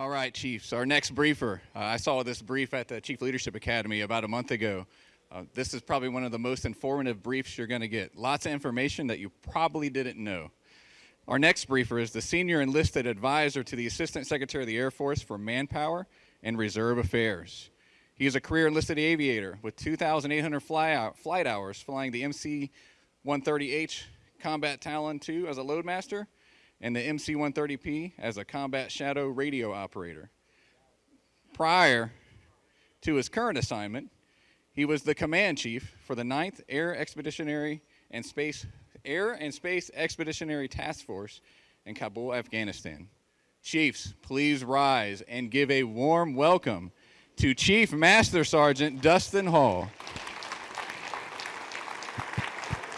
All right, Chiefs. Our next briefer. Uh, I saw this brief at the Chief Leadership Academy about a month ago. Uh, this is probably one of the most informative briefs you're going to get. Lots of information that you probably didn't know. Our next briefer is the Senior Enlisted Advisor to the Assistant Secretary of the Air Force for Manpower and Reserve Affairs. He is a career enlisted aviator with 2,800 fly flight hours flying the MC-130H Combat Talon II as a loadmaster and the MC-130P as a combat shadow radio operator. Prior to his current assignment, he was the command chief for the 9th Air Expeditionary and Space Air and Space Expeditionary Task Force in Kabul, Afghanistan. Chiefs, please rise and give a warm welcome to Chief Master Sergeant Dustin Hall.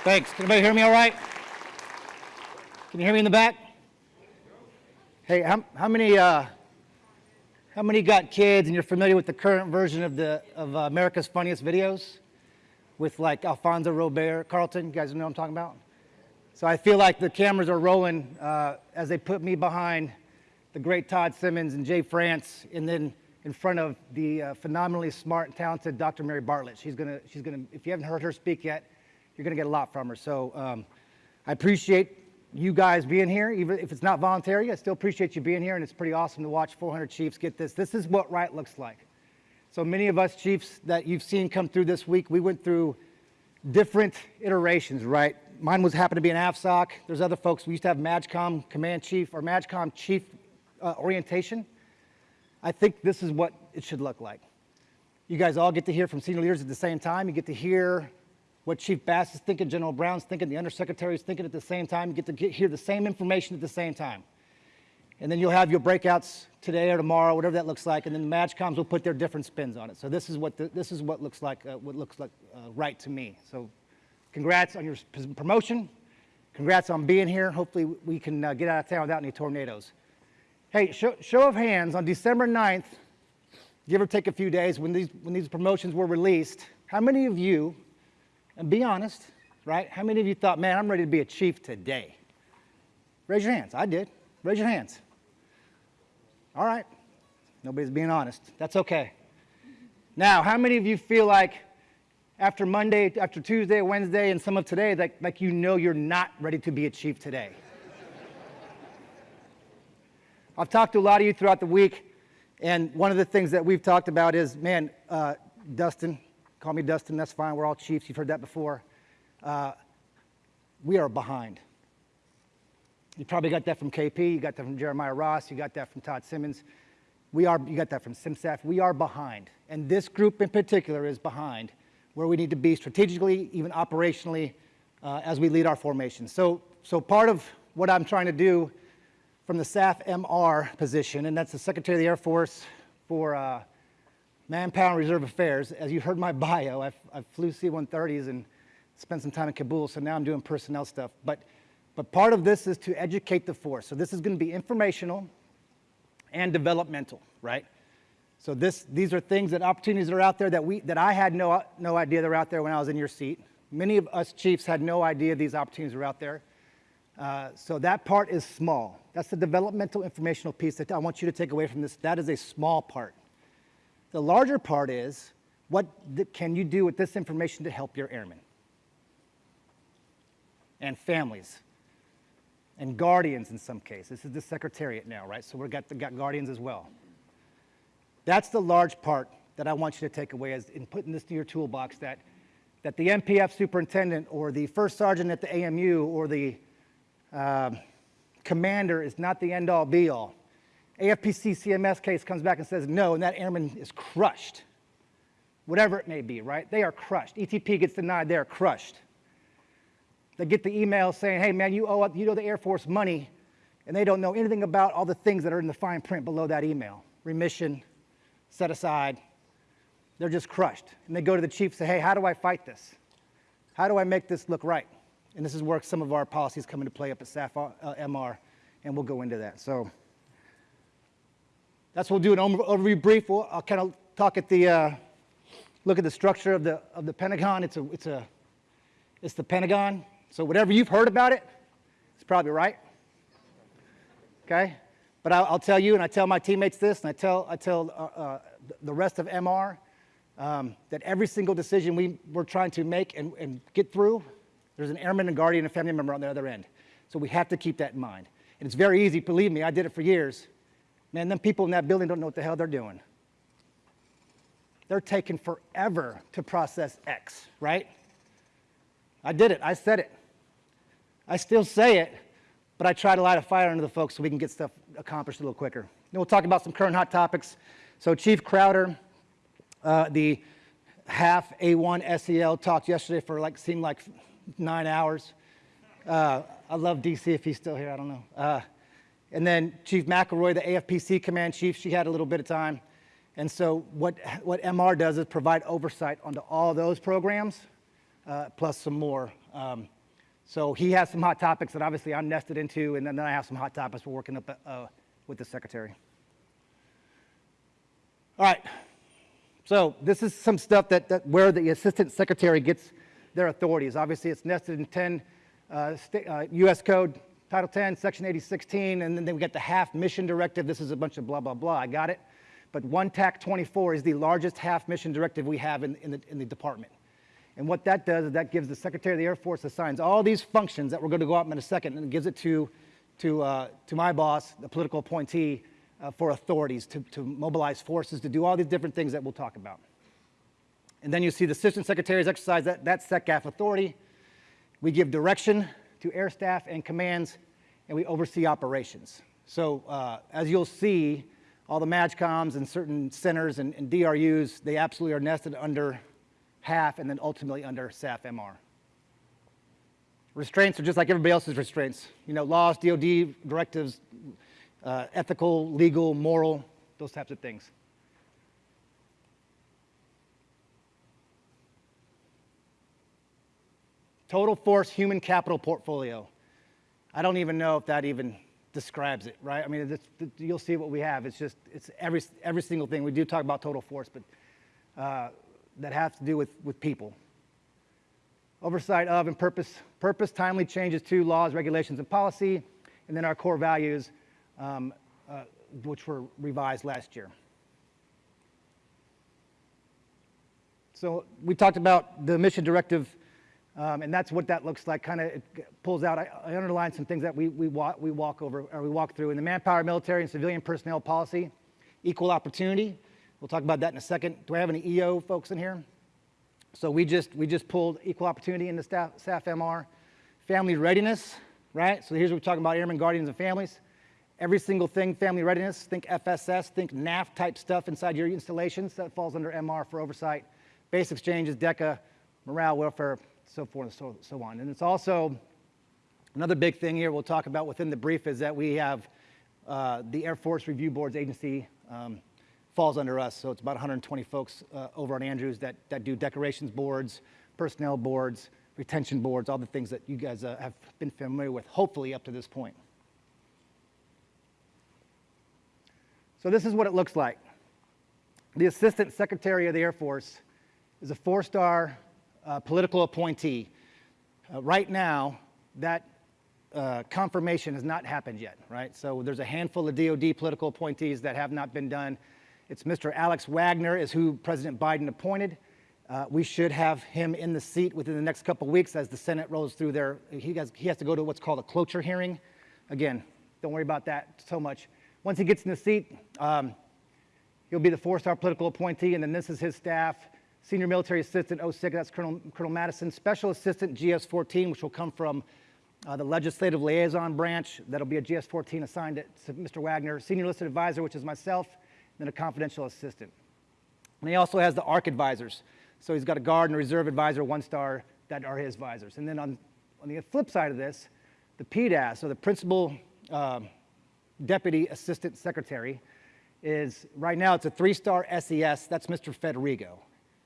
Thanks. Can everybody hear me all right? Can you hear me in the back? Hey, how, how many uh, how many got kids and you're familiar with the current version of the of uh, America's Funniest Videos with like Alfonso Ribeiro Carlton? You guys know what I'm talking about? So I feel like the cameras are rolling uh, as they put me behind the great Todd Simmons and Jay France, and then in front of the uh, phenomenally smart and talented Dr. Mary Bartlett. She's gonna she's gonna if you haven't heard her speak yet, you're gonna get a lot from her. So um, I appreciate you guys being here, even if it's not voluntary, I still appreciate you being here, and it's pretty awesome to watch 400 Chiefs get this. This is what right looks like. So many of us Chiefs that you've seen come through this week, we went through different iterations, right? Mine was happened to be an AFSOC. There's other folks, we used to have MAJCOM Command Chief or MAJCOM Chief uh, Orientation. I think this is what it should look like. You guys all get to hear from senior leaders at the same time. You get to hear what Chief Bass is thinking, General Brown's thinking, the Undersecretary is thinking at the same time. You get to get, hear the same information at the same time. And then you'll have your breakouts today or tomorrow, whatever that looks like, and then the MAJCOMs will put their different spins on it. So this is what, the, this is what looks like, uh, what looks like uh, right to me. So congrats on your promotion. Congrats on being here. Hopefully we can uh, get out of town without any tornadoes. Hey, show, show of hands, on December 9th, give or take a few days, when these, when these promotions were released, how many of you and be honest, right? How many of you thought, man, I'm ready to be a chief today? Raise your hands. I did. Raise your hands. All right. Nobody's being honest. That's okay. Now, how many of you feel like after Monday, after Tuesday, Wednesday, and some of today, like, like you know you're not ready to be a chief today? I've talked to a lot of you throughout the week, and one of the things that we've talked about is, man, uh, Dustin, Call me Dustin, that's fine. We're all chiefs. You've heard that before. Uh, we are behind. You probably got that from KP. You got that from Jeremiah Ross. You got that from Todd Simmons. We are, you got that from CMSAF. We are behind. And this group in particular is behind where we need to be strategically, even operationally, uh, as we lead our formation. So, so part of what I'm trying to do from the SAF MR position, and that's the Secretary of the Air Force for uh, Manpower Reserve Affairs. As you heard my bio, I've, I flew C-130s and spent some time in Kabul, so now I'm doing personnel stuff. But, but part of this is to educate the force. So this is going to be informational and developmental, right? So this, these are things that opportunities that are out there that, we, that I had no, no idea they're out there when I was in your seat. Many of us chiefs had no idea these opportunities were out there. Uh, so that part is small. That's the developmental informational piece that I want you to take away from this. That is a small part. The larger part is, what can you do with this information to help your airmen? And families. And guardians in some cases. This is the secretariat now, right? So we've got, got guardians as well. That's the large part that I want you to take away as in putting this to your toolbox that, that the MPF superintendent or the first sergeant at the AMU or the uh, commander is not the end all be all. AFPC CMS case comes back and says no, and that airman is crushed. Whatever it may be, right? They are crushed. ETP gets denied, they are crushed. They get the email saying, hey man, you owe, you owe the Air Force money, and they don't know anything about all the things that are in the fine print below that email. Remission, set aside. They're just crushed. And they go to the chief and say, hey, how do I fight this? How do I make this look right? And this is where some of our policies come into play up at SAF uh, MR, and we'll go into that. So. That's what we'll do an overview brief. We'll, I'll kind of talk at the, uh, look at the structure of the, of the Pentagon. It's, a, it's, a, it's the Pentagon. So whatever you've heard about it, it's probably right. Okay? But I'll, I'll tell you, and I tell my teammates this, and I tell, I tell uh, uh, the rest of MR, um, that every single decision we, we're trying to make and, and get through, there's an airman, a guardian, a family member on the other end. So we have to keep that in mind. And it's very easy, believe me, I did it for years. Man, them people in that building don't know what the hell they're doing. They're taking forever to process X, right? I did it, I said it. I still say it, but I try to light a fire under the folks so we can get stuff accomplished a little quicker. Then we'll talk about some current hot topics. So Chief Crowder, uh, the HAF A1 SEL talked yesterday for like, seemed like nine hours. Uh, I love DC if he's still here, I don't know. Uh, and then Chief McElroy, the AFPC command chief, she had a little bit of time. And so what, what MR does is provide oversight onto all those programs, uh, plus some more. Um, so he has some hot topics that obviously I'm nested into, and then I have some hot topics we're working up uh, with the secretary. All right, so this is some stuff that, that where the assistant secretary gets their authorities. Obviously, it's nested in 10 uh, sta- uh, U.S. Code, Title 10, Section 8016, and then we get the HAF mission directive. This is a bunch of blah, blah, blah. I got it. But 1 TAC 24 is the largest HAF mission directive we have in, in, the, in the department. And what that does is that gives the Secretary of the Air Force assigns all these functions that we're going to go up in a second and gives it to, to, uh, to my boss, the political appointee, uh, for authorities to, to mobilize forces, to do all these different things that we'll talk about. And then you see the assistant secretaries exercise that, that SECAF authority. We give direction to air staff and commands, and we oversee operations. So uh, as you'll see, all the MAJCOMs and certain centers and, and DRUs, they absolutely are nested under HAF and then ultimately under SAF MR. Restraints are just like everybody else's restraints. You know, laws, DOD directives, uh, ethical, legal, moral, those types of things. Total force human capital portfolio. I don't even know if that even describes it, right? I mean, you'll see what we have. It's just, it's every, every single thing. We do talk about total force, but uh, that has to do with, with people. Oversight of and purpose, purpose, timely changes to laws, regulations, and policy, and then our core values, um, uh, which were revised last year. So we talked about the mission directive, um, and that's what that looks like. Kind of pulls out. I, I some things that we we walk, we walk over or we walk through in the manpower, military, and civilian personnel policy, equal opportunity. We'll talk about that in a second. Do I have any EO folks in here? So we just we just pulled equal opportunity in the staff, staff MR, family readiness, right? So here's what we're talking about: airmen, guardians, and families. Every single thing, family readiness. Think FSS. Think NAF type stuff inside your installations. That falls under MR for oversight. Base exchanges, DECA, morale, welfare, so forth and so, so on. And it's also another big thing here we'll talk about within the brief is that we have uh, the Air Force Review Boards agency um, falls under us. So it's about 120 folks uh, over on Andrews that, that do decorations boards, personnel boards, retention boards, all the things that you guys uh, have been familiar with, hopefully up to this point. So this is what it looks like. The Assistant Secretary of the Air Force is a four-star uh, political appointee. Uh, right now, that uh, confirmation has not happened yet, right? So there's a handful of DOD political appointees that have not been done. It's Mr. Alex Wagner is who President Biden appointed. Uh, we should have him in the seat within the next couple weeks as the Senate rolls through their, he has, he has to go to what's called a cloture hearing. Again, don't worry about that so much. Once he gets in the seat, um, he'll be the four-star political appointee, and then this is his staff. Senior Military Assistant 06, that's Colonel, Colonel Madison. Special Assistant GS-14, which will come from uh, the Legislative Liaison Branch. That'll be a GS-14 assigned to Mr. Wagner. Senior Listed Advisor, which is myself, and then a confidential assistant. And he also has the ARC advisors. So he's got a guard and reserve advisor, one star, that are his advisors. And then on, on the flip side of this, the PDAS, so the Principal uh, Deputy Assistant Secretary, is right now it's a three-star SES. That's Mr. Fedrigo.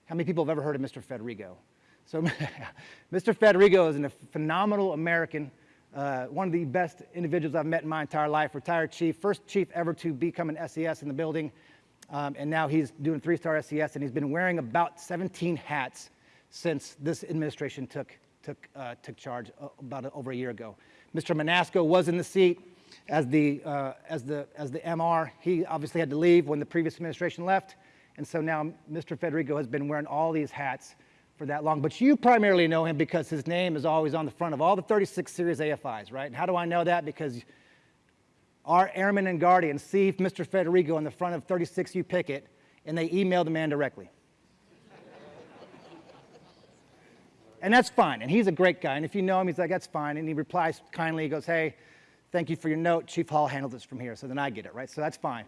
How many people have ever heard of Mr. Fedrigo? So Mr. Fedrigo is a phenomenal American, uh, one of the best individuals I've met in my entire life, retired chief, first chief ever to become an SES in the building, um, and now he's doing three-star SES, and he's been wearing about 17 hats since this administration took, took, uh, took charge uh, about over a year ago. Mr. Manasco was in the seat. as the, uh, as, the, as the MR. He obviously had to leave when the previous administration left. And so now Mr. Fedrigo has been wearing all these hats for that long. But you primarily know him because his name is always on the front of all the 36 series AFIs, right? And how do I know that? Because our airmen and guardians see Mr. Fedrigo on the front of 36U Picket, and they email the man directly. and that's fine. And he's a great guy. And if you know him, he's like, that's fine. And he replies kindly. He goes, hey, thank you for your note. Chief Hall handles this from here. So then I get it, right? So that's fine.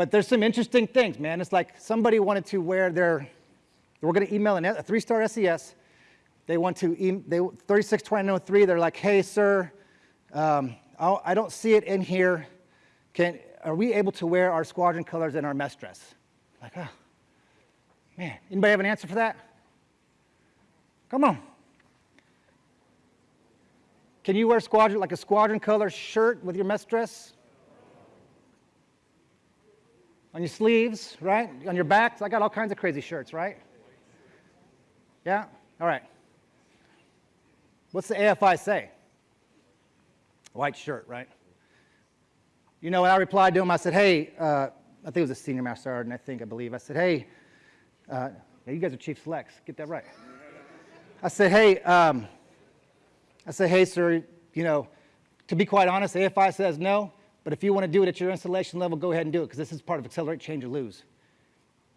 But there's some interesting things, man. It's like somebody wanted to wear their, we're going to email an, a three-star SES. They want to, e- they 362903, they're like, hey, sir, um, I don't see it in here. Can, are we able to wear our squadron colors and our mess dress? Like, oh, man. Anybody have an answer for that? Come on. Can you wear squadron, like a squadron color shirt with your mess dress? On your sleeves, right? On your backs? I got all kinds of crazy shirts, right? Yeah? All right. What's the AFI say? White shirt, right? You know, I replied to him, I said, hey, uh, I think it was a senior master sergeant, I think, I believe. I said, hey, uh, yeah, you guys are chief selects, get that right. I said, hey, um, I said, hey, sir, you know, to be quite honest, AFI says no, but if you want to do it at your installation level, go ahead and do it, because this is part of accelerate, change, or lose.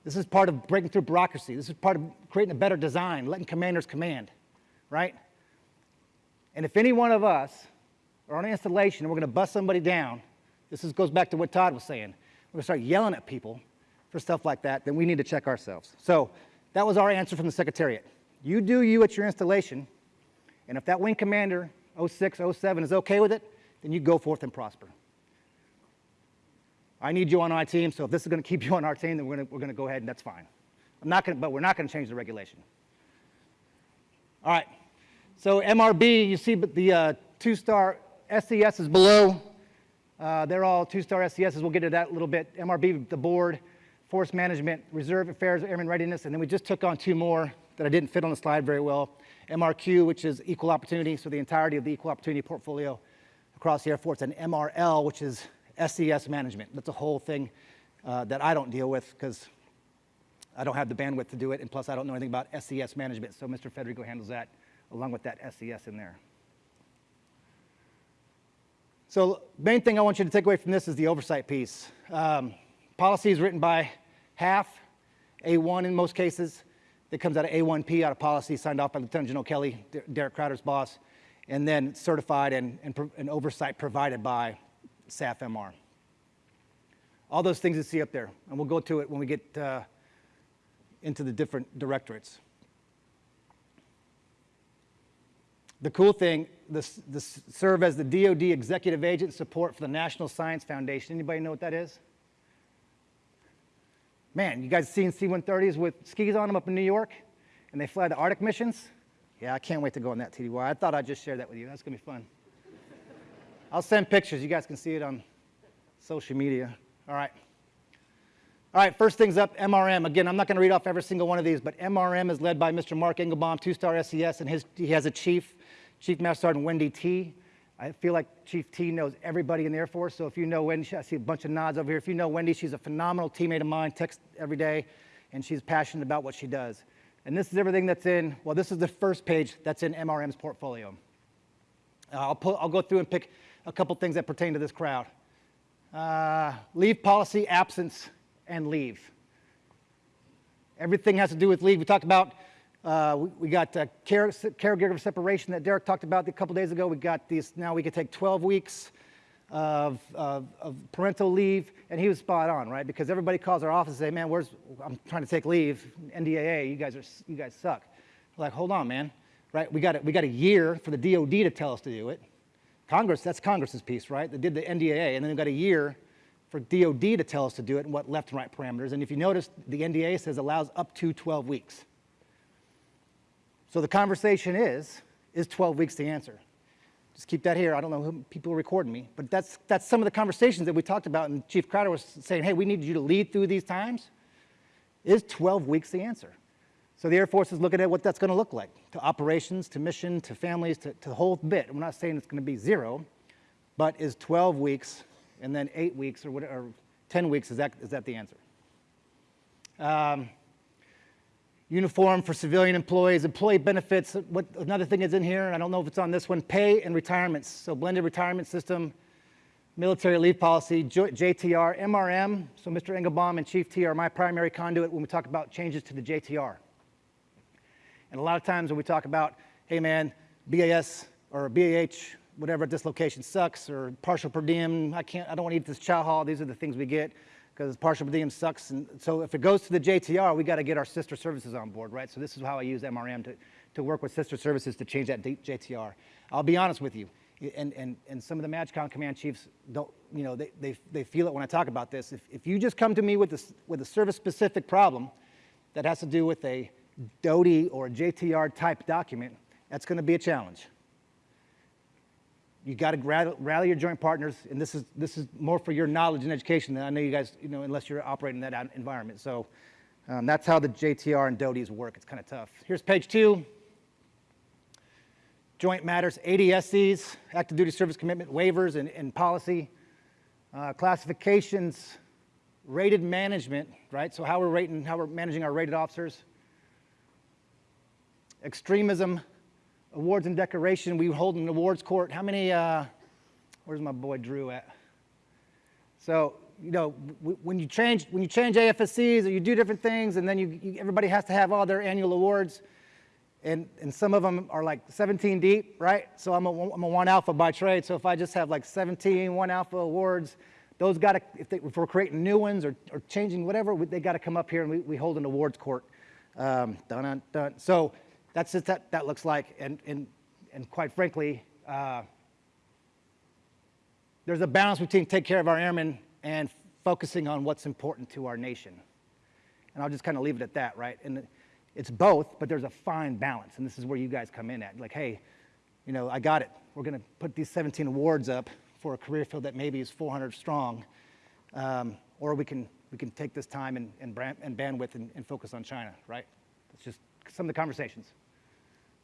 This is part of breaking through bureaucracy. This is part of creating a better design, letting commanders command, right? And if any one of us are on an installation and we're going to bust somebody down, this is, goes back to what Todd was saying. We're going to start yelling at people for stuff like that, then we need to check ourselves. So that was our answer from the Secretariat. You do you at your installation, and if that wing commander, 06, 07, is okay with it, then you go forth and prosper. I need you on my team, so if this is going to keep you on our team, then we're going we're to go ahead and that's fine. I'm not going to, but we're not going to change the regulation. All right. So MRB, you see but the uh, two-star SES is below. Uh, they're all two-star SESs. We'll get to that a little bit. MRB, the board, force management, reserve affairs, airman readiness, and then we just took on two more that I didn't fit on the slide very well. MRQ, which is equal opportunity, so the entirety of the equal opportunity portfolio across the Air Force, and MRL, which is SES management. That's a whole thing uh, that I don't deal with because I don't have the bandwidth to do it, and plus I don't know anything about SES management, so Mr. Fedrigo handles that along with that SES in there. So main thing I want you to take away from this is the oversight piece. Um, policy is written by HAF, A1 in most cases. It comes out of A1P, out of policy, signed off by Lieutenant General Kelly, Derek Crowder's boss, and then certified and, and, and oversight provided by SAF-MR. All those things you see up there, and we'll go to it when we get uh, into the different directorates. The cool thing, this, this serve as the DoD executive agent support for the National Science Foundation. Anybody know what that is? Man, you guys seen C-130s with skis on them up in New York, and they fly the Arctic missions? Yeah, I can't wait to go on that TDY. I thought I'd just share that with you. That's gonna be fun. I'll send pictures. You guys can see it on social media. All right. All right, first things up, MRM. Again, I'm not going to read off every single one of these, but MRM is led by Mr. Mark Engelbaum, two-star SES, and his, he has a chief, Chief Master Sergeant Wendy T. I feel like Chief T knows everybody in the Air Force, so if you know Wendy, I see a bunch of nods over here. If you know Wendy, she's a phenomenal teammate of mine, texts every day, and she's passionate about what she does. And this is everything that's in, well, this is the first page that's in MRM's portfolio. Uh, I'll, pull, I'll go through and pick a couple things that pertain to this crowd. Uh, leave policy, absence, and leave. Everything has to do with leave. We talked about, uh, we, we got uh, care, caregiver separation that Derek talked about a couple days ago. We got these, now we can take 12 weeks of, of, of parental leave, and he was spot on, right? Because everybody calls our office and say, man, where's, I'm trying to take leave, NDAA, you guys, are, you guys suck. We're like, hold on, man, right? We got, a, we got a year for the DOD to tell us to do it. Congress, that's Congress's piece, right? They did the NDAA, and then they've got a year for DOD to tell us to do it and what left and right parameters. And if you notice, the NDA says allows up to 12 weeks. So the conversation is, is 12 weeks the answer? Just keep that here. I don't know who people are recording me, but that's, that's some of the conversations that we talked about. And Chief Crowder was saying, hey, we need you to lead through these times. Is 12 weeks the answer? So the Air Force is looking at what that's going to look like to operations, to mission, to families, to, to the whole bit. We're not saying it's going to be zero, but is 12 weeks and then eight weeks or, what, or 10 weeks, is that, is that the answer? Um, uniform for civilian employees, employee benefits, what, another thing is in here, I don't know if it's on this one, pay and retirements. So blended retirement system, military leave policy, JTR, MRM. So Mr. Engelbaum and Chief T are my primary conduit when we talk about changes to the JTR. And a lot of times when we talk about, hey man, BAS or BAH, whatever at this location sucks, or partial per diem, I can't, I don't want to eat this chow hall, these are the things we get because partial per diem sucks. And so if it goes to the JTR, we got to get our sister services on board, right? So this is how I use MRM to, to work with sister services to change that JTR. I'll be honest with you, and, and, and some of the MAJCOM command chiefs don't, you know, they, they, they feel it when I talk about this. If, if you just come to me with, this, with a service-specific problem that has to do with a DoDI or JTR type document, that's going to be a challenge. You got to rally, your joint partners, and this is, this is more for your knowledge and education than I know you guys, you know, unless you're operating in that environment. So um, that's how the JTR and DoDIs work. It's kind of tough. Here's page two. Joint matters, ADSCs, active duty service commitment waivers and, and policy, uh, classifications, rated management, right? So how we're rating, how we're managing our rated officers. Extremism, awards and decoration. We hold an awards court. How many, uh, where's my boy Drew at? So, you know, when you change, when you change AFSCs or you do different things and then you, you, everybody has to have all their annual awards and, and some of them are like 17 deep, right? So I'm a, I'm a one alpha by trade. So if I just have like 17 one alpha awards, those got to, if, they, if we're creating new ones or, or changing whatever, they got to come up here and we, we hold an awards court. Um, dun, dun, dun. So that's just that that looks like. And, and, and quite frankly, uh, there's a balance between take care of our airmen and focusing on what's important to our nation. And I'll just kind of leave it at that, right? And it's both, but there's a fine balance. And this is where you guys come in at. Like, hey, you know, I got it. We're going to put these 17 awards up for a career field that maybe is 400 strong. Um, or we can, we can take this time and, and, and bandwidth and, and focus on China, right? It's just some of the conversations.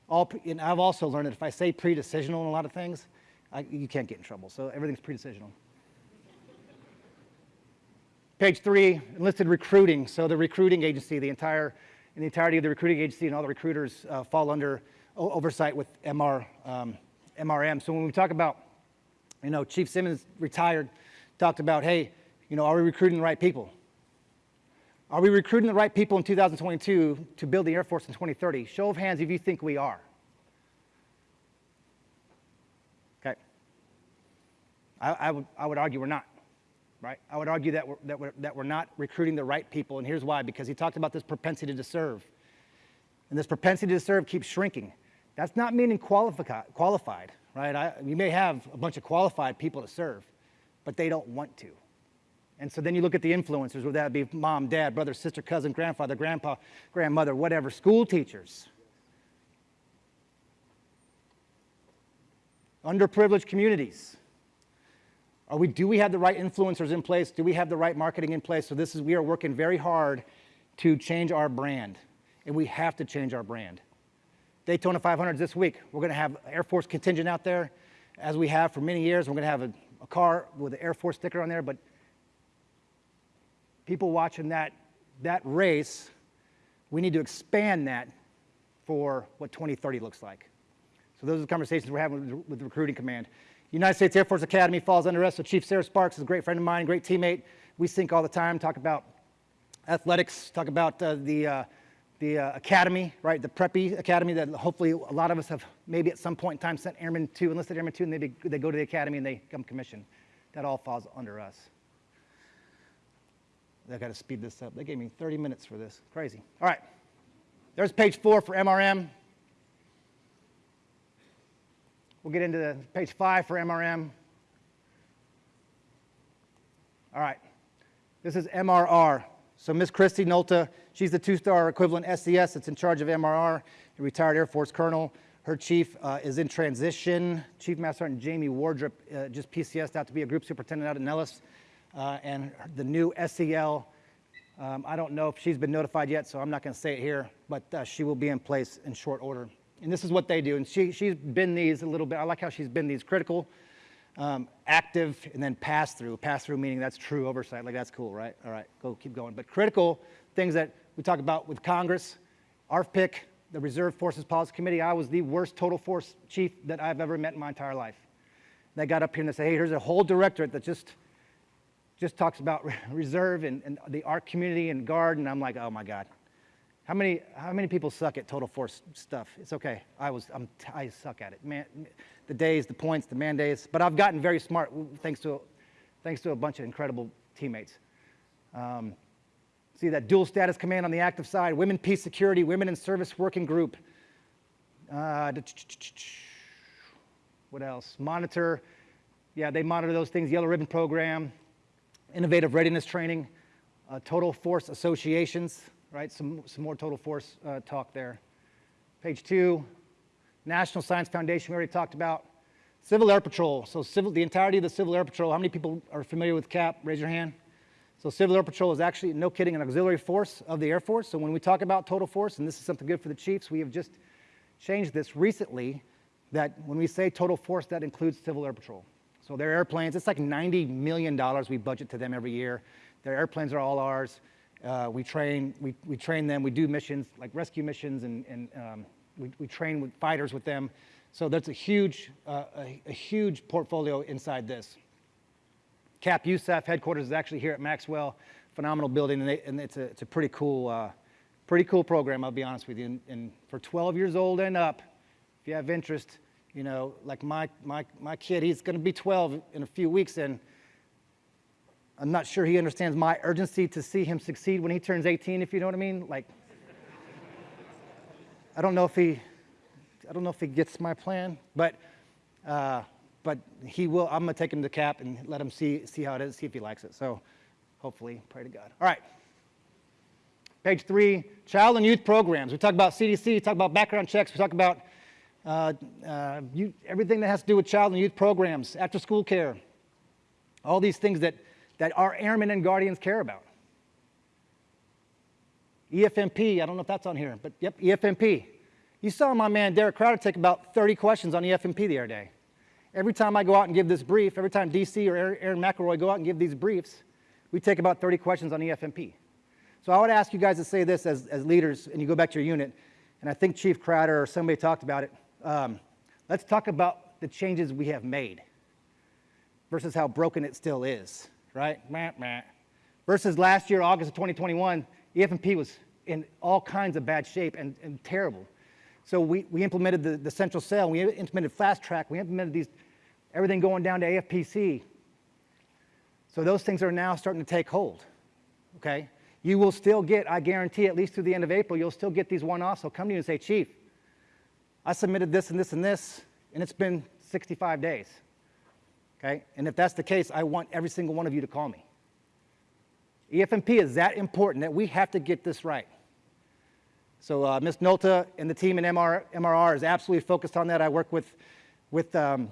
All, and I've also learned that if I say pre-decisional in a lot of things, I, you can't get in trouble. So everything's pre-decisional. Page three, enlisted recruiting. So the recruiting agency, the entire, the entirety of the recruiting agency and all the recruiters uh, fall under oversight with MR, um, MRM. So when we talk about, you know, Chief Simmons retired, talked about, hey, you know, are we recruiting the right people? Are we recruiting the right people in 2022 to build the Air Force in 2030? Show of hands if you think we are. Okay. I, I, would, I would argue we're not, right? I would argue that we're, that, we're, that we're not recruiting the right people, and here's why because he talked about this propensity to serve. And this propensity to serve keeps shrinking. That's not meaning qualifi- qualified, right? I, you may have a bunch of qualified people to serve, but they don't want to. And so then you look at the influencers, whether that be mom, dad, brother, sister, cousin, grandfather, grandpa, grandmother, whatever, school teachers. Underprivileged communities. Are we, do we have the right influencers in place? Do we have the right marketing in place? So this is, we are working very hard to change our brand, and we have to change our brand. Daytona 500s this week. We're going to have Air Force contingent out there, as we have for many years. We're going to have a, a car with an Air Force sticker on there, but people watching that, that race, we need to expand that for what 2030 looks like. So those are the conversations we're having with, with the recruiting command. United States Air Force Academy falls under us. So Chief Sarah Sparks is a great friend of mine, great teammate. We sync all the time, talk about athletics, talk about uh, the, uh, the uh, academy, right? The Preppy Academy that hopefully a lot of us have maybe at some point in time sent airmen to, enlisted airmen to, and they, they go to the academy and they become commissioned. That all falls under us. I got to speed this up. They gave me 30 minutes for this. Crazy. All right. There's page four for MRM. We'll get into the page five for MRM. All right. This is MRR. So Miss Christy Nolta, she's the two-star equivalent SES that's in charge of MRR, a retired Air Force colonel. Her chief uh, is in transition. Chief Master Sergeant Jamie Wardrop uh, just PCSed out to be a group superintendent out at Nellis. Uh, and the new SEL, um, I don't know if she's been notified yet, so I'm not going to say it here, but uh, she will be in place in short order. And this is what they do. And she, she's been these a little bit. I like how she's been these critical um, active, and then pass through. Pass through meaning that's true oversight. Like that's cool, right? All right, go keep going. But critical things that we talk about with Congress, ARFPIC, the Reserve Forces Policy Committee. I was the worst total force chief that I've ever met in my entire life. They got up here and they say, hey, here's a whole directorate that just just talks about reserve and, and the ARC community and guard, and I'm like, oh my God. How many, how many people suck at total force stuff? It's okay. I was, I'm, I suck at it. Man, the days, the points, the man days. But I've gotten very smart thanks to, thanks to a bunch of incredible teammates. Um, see that dual status command on the active side, women peace security, women in service working group. Uh, what else? Monitor. Yeah, they monitor those things. Yellow ribbon program innovative readiness training, uh, total force associations, right? Some, some more total force uh, talk there. Page two, National Science Foundation, we already talked about. Civil Air Patrol, so civil, the entirety of the Civil Air Patrol, how many people are familiar with CAP? Raise your hand. So Civil Air Patrol is actually, no kidding, an auxiliary force of the Air Force. So when we talk about total force, and this is something good for the chiefs, we have just changed this recently, that when we say total force, that includes Civil Air Patrol. So their airplanes, it's like $90 million we budget to them every year. Their airplanes are all ours. Uh, we, train, we, we train them, we do missions, like rescue missions, and, and um, we, we train with fighters with them. So that's a huge, uh, a, a, huge portfolio inside this. CAP USAF headquarters is actually here at Maxwell, phenomenal building, and, they, and it's, a, it's a pretty cool, uh, pretty cool program, I'll be honest with you. And, and for 12 years old and up, if you have interest, you know, like my, my, my kid, he's going to be 12 in a few weeks, and I'm not sure he understands my urgency to see him succeed when he turns 18, if you know what I mean. Like, I don't know if he, I don't know if he gets my plan, but, uh, but he will. I'm to take him to the CAP and let him see, see how it is, see if he likes it. So hopefully, pray to God. All right. Page three, child and youth programs. We talk about CDC, we talk about background checks, we talk about uh, uh, everything that has to do with child and youth programs, after school care, all these things that, that our airmen and guardians care about. EFMP, I don't know if that's on here, but yep, EFMP. You saw my man Derek Crowder take about 30 questions on EFMP the other day. Every time I go out and give this brief, every time DC or Aaron McElroy go out and give these briefs, we take about 30 questions on EFMP. So I would ask you guys to say this as, as leaders, and you go back to your unit, and I think Chief Crowder or somebody talked about it um, let's talk about the changes we have made versus how broken it still is, right? Meh, meh. Versus last year, August of 2021, EFMP was in all kinds of bad shape and, and terrible. So we, we implemented the, the central cell, we implemented fast track, we implemented these, everything going down to AFPC. So those things are now starting to take hold, okay? You will still get, I guarantee, at least through the end of April, you'll still get these one-offs. They'll come to you and say, Chief, I submitted this and this and this, and it's been 65 days. Okay? And if that's the case, I want every single one of you to call me. EFMP is that important that we have to get this right. So uh, Ms. Nolta and the team in MR, MRR is absolutely focused on that. I work with, with, um,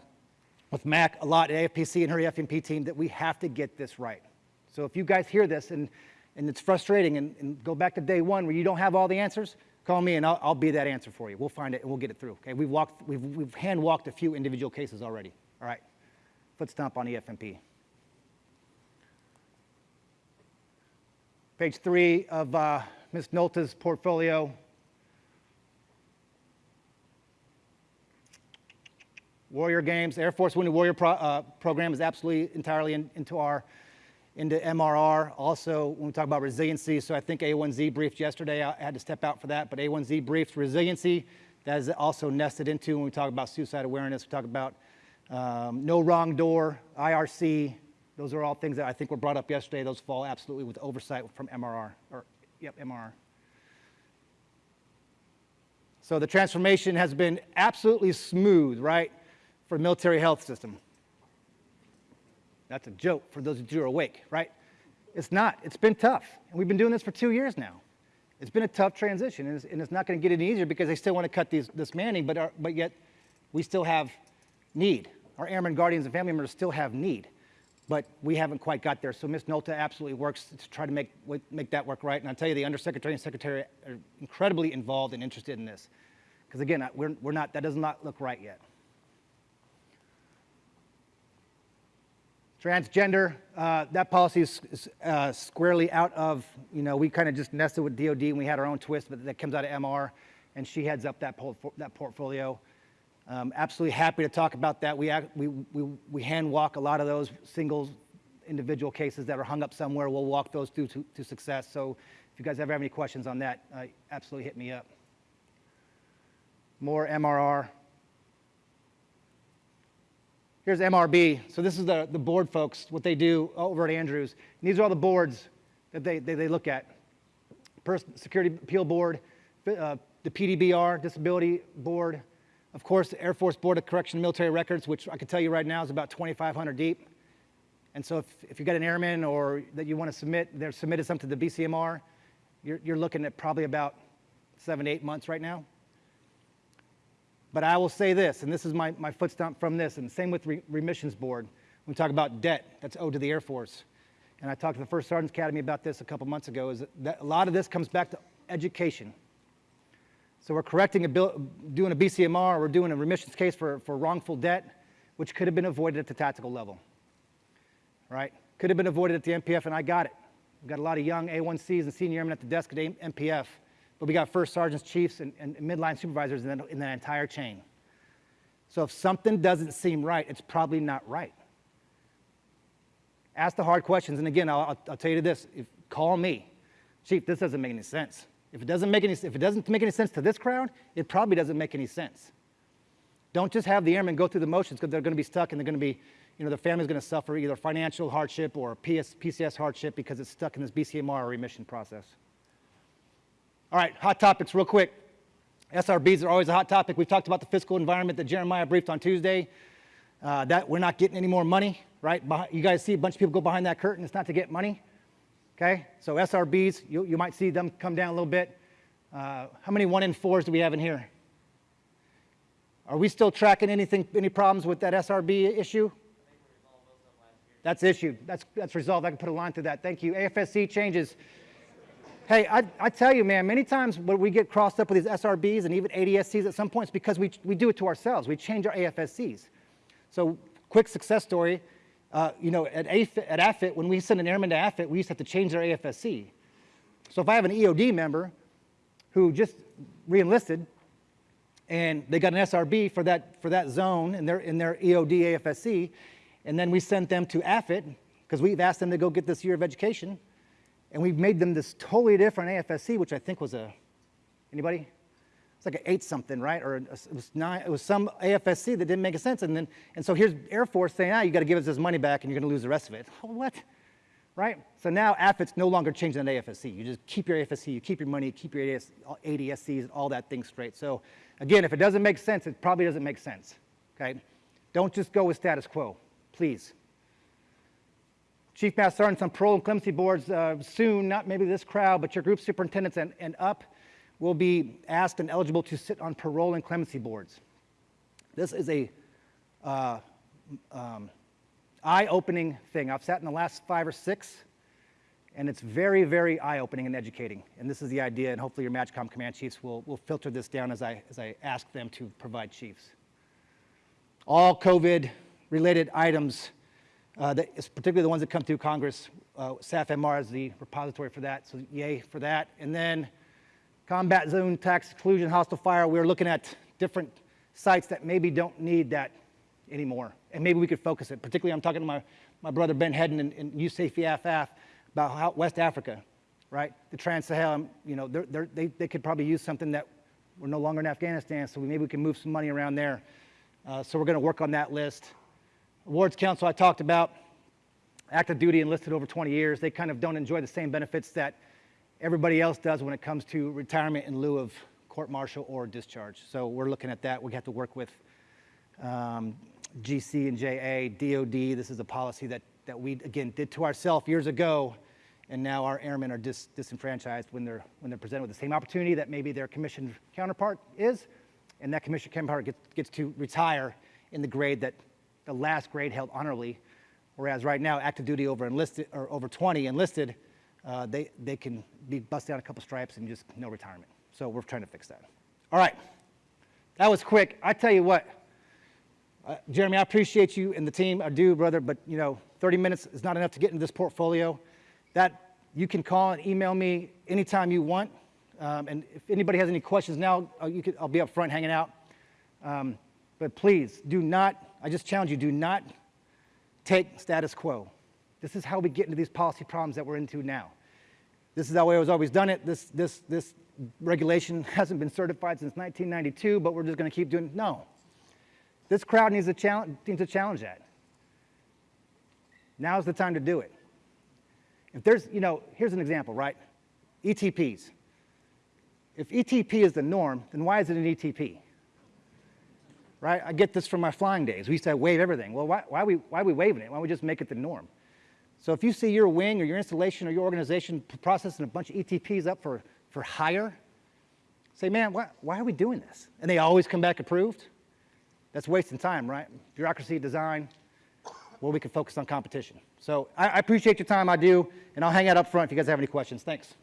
with Mac a lot at AFPC and her EFMP team that we have to get this right. So if you guys hear this and, and it's frustrating and, and go back to day one where you don't have all the answers, Call me and I'll, I'll, be that answer for you. We'll find it and we'll get it through. Okay, we've walked, we've, we've hand walked a few individual cases already. All right, foot stomp on EFMP. Page three of uh, Ms. Nolta's portfolio. Warrior Games, Air Force Wounded Warrior pro, uh, program is absolutely entirely in, into our into MRR. Also, when we talk about resiliency, so I think A1Z briefed yesterday, I had to step out for that, but A1Z briefed resiliency. That is also nested into when we talk about suicide awareness, we talk about um, no wrong door, IRC. Those are all things that I think were brought up yesterday. Those fall absolutely with oversight from MRR, or yep, MRR. So the transformation has been absolutely smooth, right, for military health system. That's a joke for those of you who are awake, right? It's not. It's been tough. And we've been doing this for two years now. It's been a tough transition, and it's, and it's not going to get any easier because they still want to cut these, this manning, but, our, but yet we still have need. Our airmen, guardians, and family members still have need, but we haven't quite got there. So Ms. Nolta absolutely works to try to make, make that work right. And I'll tell you, the Undersecretary and Secretary are incredibly involved and interested in this. Because again, we're, we're not, that does not look right yet. Transgender, uh, that policy is is, uh, squarely out of, you know, we kind of just nested with DOD and we had our own twist, but that comes out of MR, and she heads up that, that portfolio. Um, absolutely happy to talk about that. We, act, we, we, we hand walk a lot of those single individual cases that are hung up somewhere. We'll walk those through to, to success. So if you guys ever have any questions on that, uh, absolutely hit me up. More MRR. Here's MRB. So this is the, the board folks, what they do over at Andrews. And these are all the boards that they, they, they look at. Pers- Security Appeal Board, uh, the PDBR, Disability Board, of course, the Air Force Board of Correction Military Records, which I can tell you right now is about 2,500 deep. And so if, if you've got an airman or that you want to submit, they're submitted something to the BCMR, you're, you're looking at probably about seven, eight months right now. But I will say this, and this is my, my foot stomp from this, and same with re- remissions board. When we talk about debt that's owed to the Air Force. And I talked to the First Sergeants Academy about this a couple months ago, is that a lot of this comes back to education. So we're correcting a bill, doing a BCMR, we're doing a remissions case for, for wrongful debt, which could have been avoided at the tactical level. Right? Could have been avoided at the MPF, and I got it. We've got a lot of young A1Cs and senior airmen at the desk at MPF, but we got first sergeants, chiefs, and, and midline supervisors in that, in that entire chain. So if something doesn't seem right, it's probably not right. Ask the hard questions, and again, I'll, I'll, tell you this: if, call me, chief. This doesn't make any sense. If it doesn't make any, if it doesn't make any sense to this crowd, it probably doesn't make any sense. Don't just have the airmen go through the motions because they're going to be stuck and they're going to be, you know, their family's going to suffer either financial hardship or PS, PCS hardship because it's stuck in this BCMR remission process. All right, hot topics, real quick. SRBs are always a hot topic. We've talked about the fiscal environment that Jeremiah briefed on Tuesday. Uh, that we're not getting any more money, right? You guys see a bunch of people go behind that curtain. It's not to get money, okay? So SRBs, you, you might see them come down a little bit. Uh, how many one in fours do we have in here? Are we still tracking anything, any problems with that SRB issue? That's issued. That's, that's resolved. I can put a line through that. Thank you. AFSC changes. Hey, I, I tell you, man, many times when we get crossed up with these SRBs and even ADSCs at some points because we, we do it to ourselves. We change our AFSCs. So, quick success story. Uh, you know, at, AFIT, at AFIT, when we send an airman to AFIT, we used to have to change their AFSC. So if I have an EOD member who just reenlisted and they got an SRB for that, for that zone in their, in their EOD AFSC, and then we sent them to AFIT because we've asked them to go get this year of education, and we've made them this totally different AFSC, which I think was a, anybody? It's like an eight something, right? Or it was nine, it was some AFSC that didn't make a sense. And then, and so here's Air Force saying, ah, you got to give us this money back and you're going to lose the rest of it. Oh, What? Right? So now AFIT's no longer changing that AFSC. You just keep your AFSC, you keep your money, keep your ADS, ADSCs, all that thing straight. So again, if it doesn't make sense, it probably doesn't make sense. Okay? Don't just go with status quo, please. Chief Master Sergeants on parole and clemency boards uh, soon, not maybe this crowd, but your group superintendents and, and up will be asked and eligible to sit on parole and clemency boards. This is a uh, um, eye-opening thing. I've sat in the last five or six, and it's very, very eye-opening and educating. And this is the idea, and hopefully your MAJCOM command chiefs will, will filter this down as I, as I ask them to provide chiefs. All COVID-related items, uh, that is particularly the ones that come through Congress, uh, SAF-MR is the repository for that, so yay for that. And then combat zone tax exclusion, hostile fire, we're looking at different sites that maybe don't need that anymore. And maybe we could focus it. Particularly, I'm talking to my, my brother Ben Hedden in, in EFF about how West Africa, right? The Trans-Sahel, you know, they're, they're, they, they could probably use something that we're no longer in Afghanistan, so we, maybe we can move some money around there. Uh, so we're going to work on that list. Awards Council I talked about, active duty enlisted over 20 years. They kind of don't enjoy the same benefits that everybody else does when it comes to retirement in lieu of court martial or discharge. So we're looking at that. We have to work with um, GC and JA, DOD. This is a policy that, that we, again, did to ourselves years ago, and now our airmen are dis- disenfranchised when they're, when they're presented with the same opportunity that maybe their commissioned counterpart is, and that commissioned counterpart gets, gets to retire in the grade that the last grade held honorably, whereas right now, active duty over enlisted, or over 20 enlisted, uh, they, they can be busted down a couple stripes and just no retirement. So we're trying to fix that. All right, that was quick. I tell you what, Uh, Jeremy, I appreciate you and the team. I do, brother, but you know, 30 minutes is not enough to get into this portfolio. That you can call and email me anytime you want. Um, and if anybody has any questions now, uh, you could, I'll be up front hanging out. Um, but please do not, I just challenge you, do not take status quo. This is how we get into these policy problems that we're into now. This is how we was always done it. This, this, this regulation hasn't been certified since 1992, but we're just going to keep doing No. This crowd needs to, challenge, needs to challenge that. Now's the time to do it. If there's, you know, here's an example, right? ETPs. If ETP is the norm, then why is it an ETP? Right? I get this from my flying days. We used to waive everything. Well, why, why, are we, why are we waiving it? Why don't we just make it the norm? So if you see your wing or your installation or your organization processing a bunch of ETPs up for, for hire, say, man, why, why are we doing this? And they always come back approved? That's wasting time, right? Bureaucracy, design, well, we can focus on competition. So I, I appreciate your time, I do, and I'll hang out up front if you guys have any questions. Thanks.